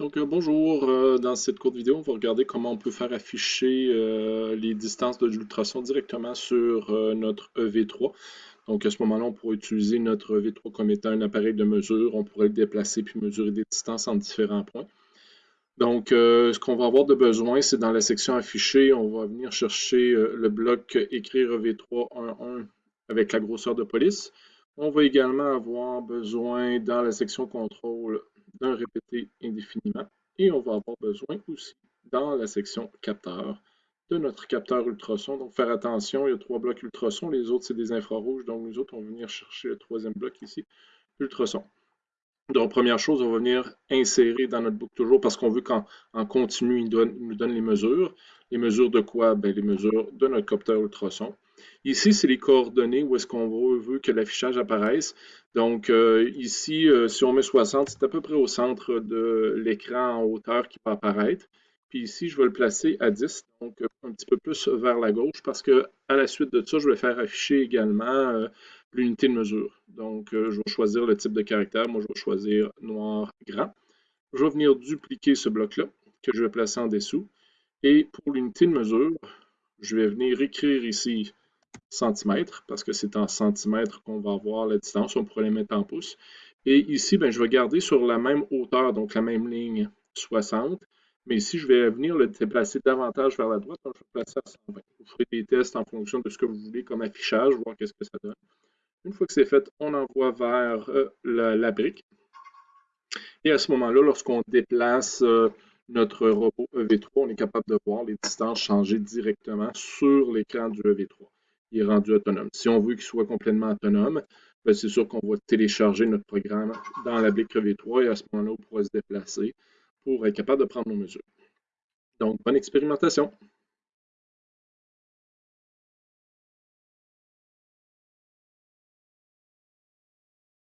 Donc euh, bonjour, euh, dans cette courte vidéo, on va regarder comment on peut faire afficher euh, les distances de l'ultrason directement sur notre EV3. Donc à ce moment-là, on pourrait utiliser notre EV3 comme étant un appareil de mesure. On pourrait le déplacer puis mesurer des distances en différents points. Donc ce qu'on va avoir de besoin, c'est dans la section afficher, on va venir chercher le bloc écrire EV3.1.1 avec la grosseur de police. On va également avoir besoin dans la section contrôle d'un répété indéfiniment. Et on va avoir besoin aussi, dans la section capteur, de notre capteur ultrason. Donc, faire attention, il y a trois blocs ultrasons, les autres, c'est des infrarouges. Donc, nous autres, on va venir chercher le troisième bloc ici, ultrason. Donc, première chose, on va venir insérer dans notre boucle toujours parce qu'on veut qu'en continu, il, nous donne les mesures. Les mesures de quoi? Ben, les mesures de notre capteur ultrason. Ici, c'est les coordonnées où est-ce qu'on veut que l'affichage apparaisse. Donc euh, ici, euh, si on met 60, c'est à peu près au centre de l'écran en hauteur qui peut apparaître. Puis ici, je vais le placer à 10, donc euh, un petit peu plus vers la gauche, parce que à la suite de ça, je vais faire afficher également l'unité de mesure. Donc, je vais choisir le type de caractère. Moi, je vais choisir noir grand. Je vais venir dupliquer ce bloc-là, que je vais placer en dessous. Et pour l'unité de mesure, je vais venir écrire ici centimètres, parce que c'est en centimètres qu'on va avoir la distance. On pourrait les mettre en pouces. Et ici, ben, je vais garder sur la même hauteur, donc la même ligne 60. Mais ici, je vais venir le déplacer davantage vers la droite, donc je vais placer à 120. Vous ferez des tests en fonction de ce que vous voulez comme affichage, voir qu'est-ce que ça donne. Une fois que c'est fait, on envoie vers euh, la, brique. Et à ce moment-là, lorsqu'on déplace euh, notre robot EV3, on est capable de voir les distances changer directement sur l'écran du EV3 est rendu autonome. Si on veut qu'il soit complètement autonome, ben, c'est sûr qu'on va télécharger notre programme dans la brique V3 et à ce moment-là, on pourra se déplacer pour être capable de prendre nos mesures. Donc, bonne expérimentation!